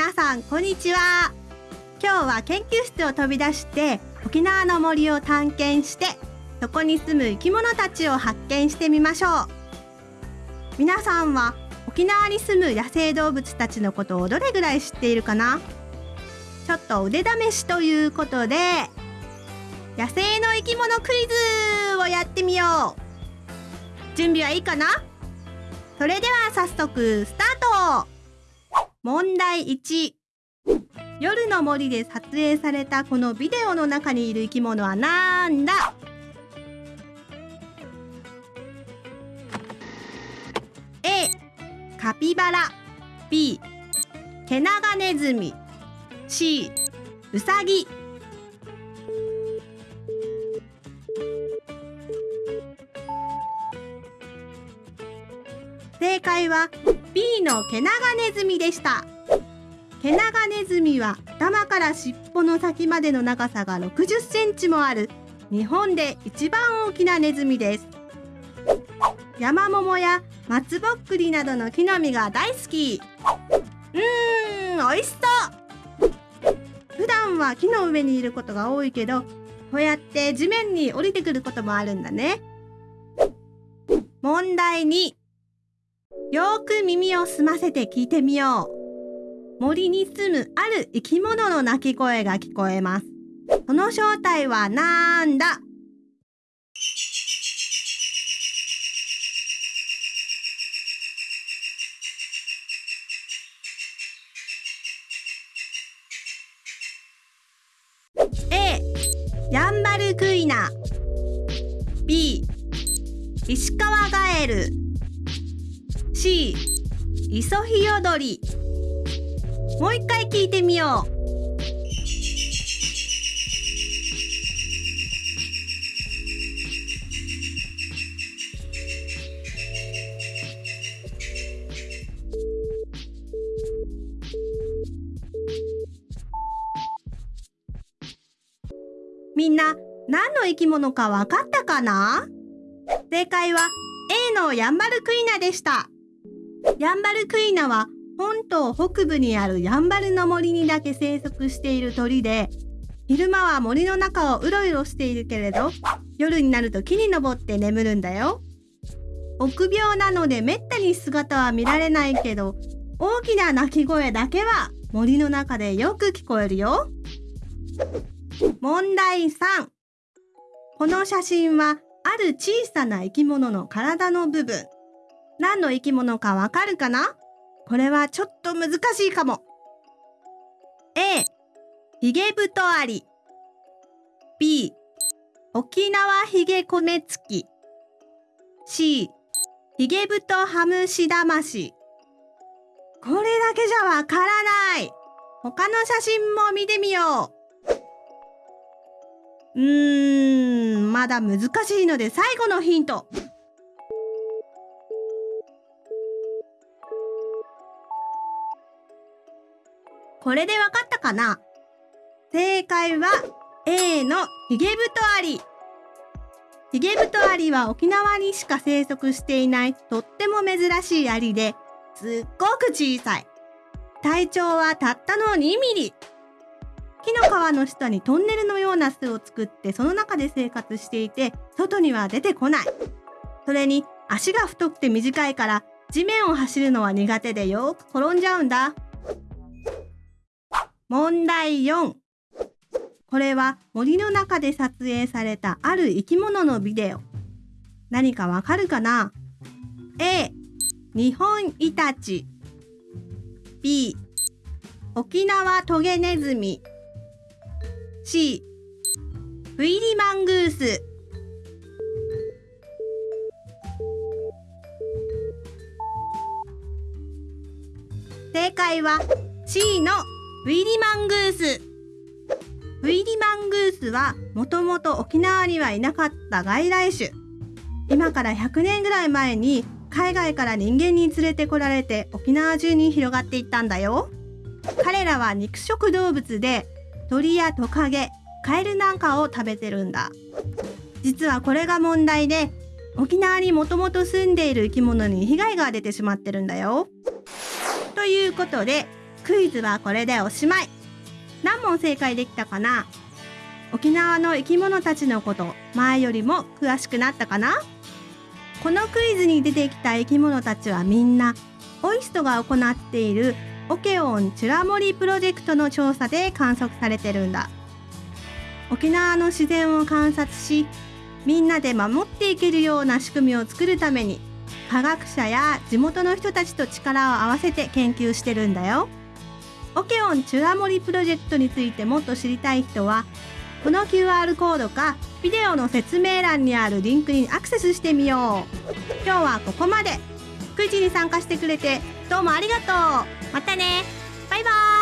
皆さんこんにちは。今日は研究室を飛び出して沖縄の森を探検してそこに住む生き物たちを発見してみましょう。皆さんは沖縄に住む野生動物たちのことをどれぐらい知っているかな？ちょっと腕試しということで野生の生き物クイズをやってみよう。準備はいいかな？それでは早速スタート。問題1夜の森で撮影されたこのビデオの中にいる生き物はなんだ？A カピバラ。B ケナガネズミ。C ウサギ。正解は B のケナガネズミでした。ケナガネズミは頭から尻尾の先までの長さが60センチもある日本で一番大きなネズミです。ヤマモモや松ぼっくりなどの木の実が大好き。うーん美味しそう。普段は木の上にいることが多いけどこうやって地面に降りてくることもあるんだね。問題2よく耳を澄ませて聞いてみよう。森に住むある生き物の鳴き声が聞こえます。その正体はなんだ？A ヤンバルクイナ B 石川ガエル C イソヒヨドリもう一回聞いてみよう。みんな何の生き物かわかったかな？正解は A のヤンバルクイナでした。ヤンバルクイナは本島北部にあるヤンバルの森にだけ生息している鳥で昼間は森の中をうろうろしているけれど夜になると木に登って眠るんだよ。臆病なのでめったに姿は見られないけど大きな鳴き声だけは森の中でよく聞こえるよ。問題3この写真はある小さな生き物の体の部分。何の生き物かわかるかな？これはちょっと難しいかも。A、ヒゲブトアリ。B、沖縄ヒゲコメツキ。C、ヒゲブトハムシダマシ。これだけじゃわからない。他の写真も見てみよう。うーん、まだ難しいので最後のヒント。これでわかったかな？正解は A のヒゲブトアリ。ヒゲブトアリは沖縄にしか生息していないとっても珍しいアリですっごく小さい。体長はたったの2ミリ。木の皮の下にトンネルのような巣を作ってその中で生活していて外には出てこない。それに足が太くて短いから地面を走るのは苦手でよく転んじゃうんだ。問題4これは森の中で撮影されたある生き物のビデオ。何かわかるかな？A 日本イタチ。B 沖縄トゲネズミ。C フイリマングース。正解は C のウィリマングース。ウィリマングースはもともと沖縄にはいなかった外来種。今から100年ぐらい前に海外から人間に連れてこられて沖縄中に広がっていったんだよ。彼らは肉食動物で鳥やトカゲカエルなんかを食べてるんだ。実はこれが問題で沖縄にもともと住んでいる生き物に被害が出てしまってるんだよ。ということでクイズはこれでおしまい。何問正解できたかな？沖縄の生き物たちのこと前よりも詳しくなったかな？このクイズに出てきた生き物たちはみんなオイストが行っているオケオンチュラモリプロジェクトの調査で観測されてるんだ。沖縄の自然を観察しみんなで守っていけるような仕組みを作るために科学者や地元の人たちと力を合わせて研究してるんだよ。オケオンチュラモリプロジェクトについてもっと知りたい人はこの QR コードかビデオの説明欄にあるリンクにアクセスしてみよう。今日はここまで。クイズに参加してくれてどうもありがとう。またね。バイバーイ。